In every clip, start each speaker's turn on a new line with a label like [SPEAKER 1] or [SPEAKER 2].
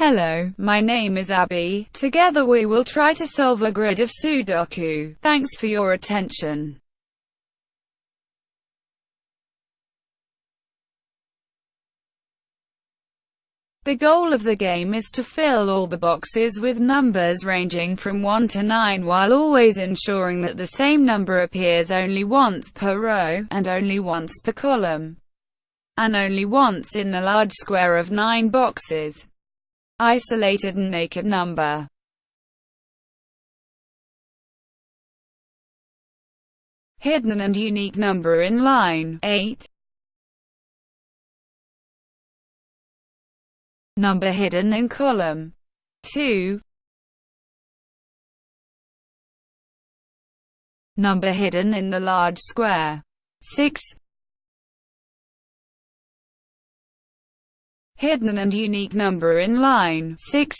[SPEAKER 1] Hello, my name is Abby. Together we will try to solve a grid of Sudoku. Thanks for your attention. The goal of the game is to fill all the boxes with numbers ranging from 1 to 9 while always ensuring that the same number appears only once per row, and only once per column, and only once in the large square of 9 boxes. Isolated and naked number. Hidden and unique number in line 8 Number hidden in column 2 Number hidden in the large square 6 Hidden and unique number in line 6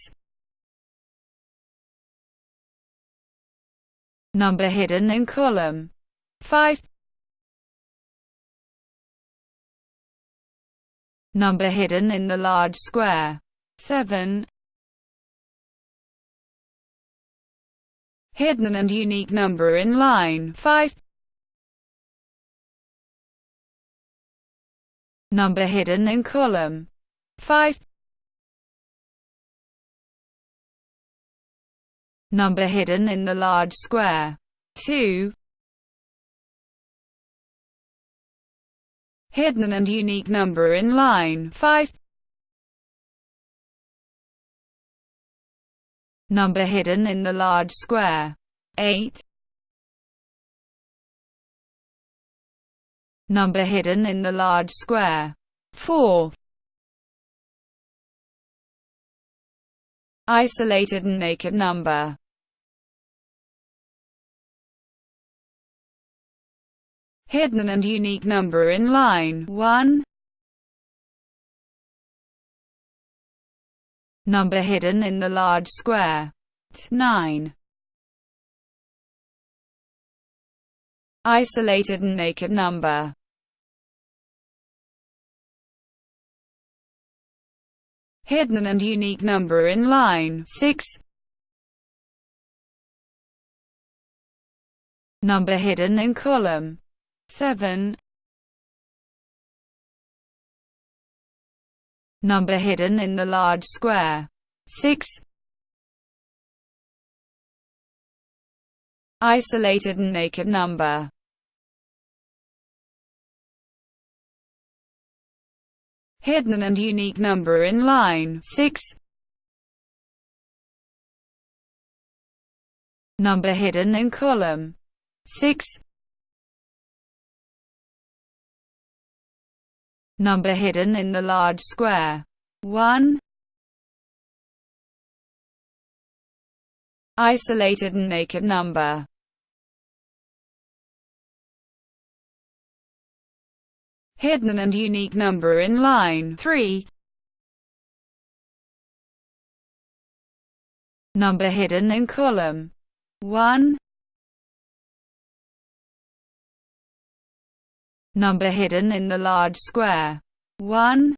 [SPEAKER 1] Number hidden in column 5 Number hidden in the large square 7 Hidden and unique number in line 5 Number hidden in column 5 Number hidden in the large square. 2 Hidden and unique number in line. 5 Number hidden in the large square. 8 Number hidden in the large square. 4 Isolated and naked number. Hidden and unique number in line. 1 Number hidden in the large square. 9 Isolated and naked number hidden and unique number in line. 6 Number hidden in column. 7 Number hidden in the large square. 6 Isolated and naked number hidden and unique number in line 6 Number hidden in column 6 Number hidden in the large square 1 Isolated and naked number hidden and unique number in line 3 Number hidden in column 1 Number hidden in the large square 1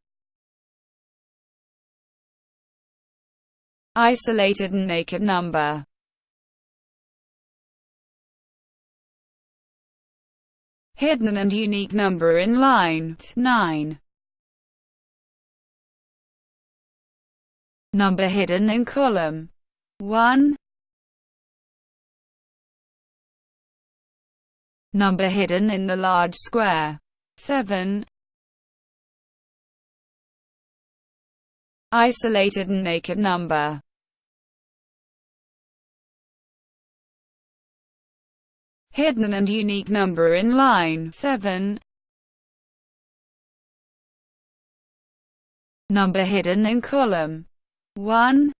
[SPEAKER 1] Isolated and naked number hidden and unique number in line 9. Number hidden in column 1. Number hidden in the large square 7. Isolated and naked number hidden and unique number in line 7. Number hidden in column 1.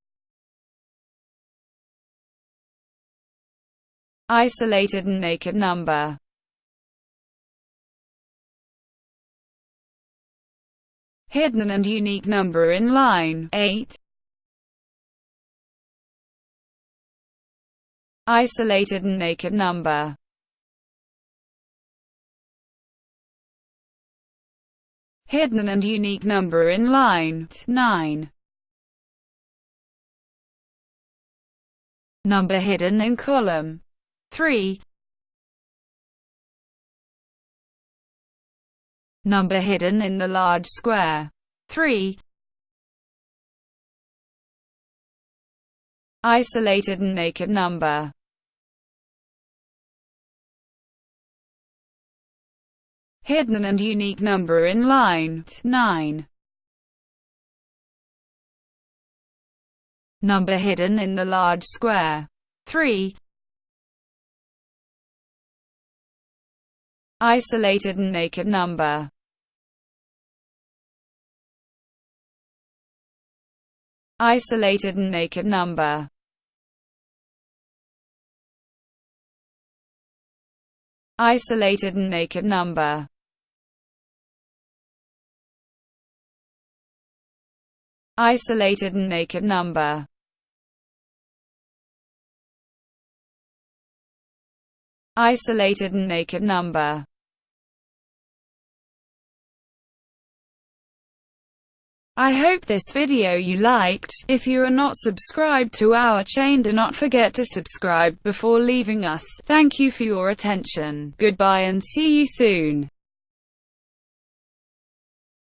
[SPEAKER 1] Isolated and naked number hidden and unique number in line 8. Isolated and naked number hidden and unique number in line 9. Number hidden in column 3. Number hidden in the large square 3. Isolated and naked number hidden and unique number in line 9. Number hidden in the large square 3. Isolated and naked number Isolated and naked number Isolated and naked number. Isolated and naked number. Isolated and naked number I hope this video you liked. If you are not subscribed to our chain do not forget to subscribe before leaving us. Thank you for your attention. Goodbye and see you soon.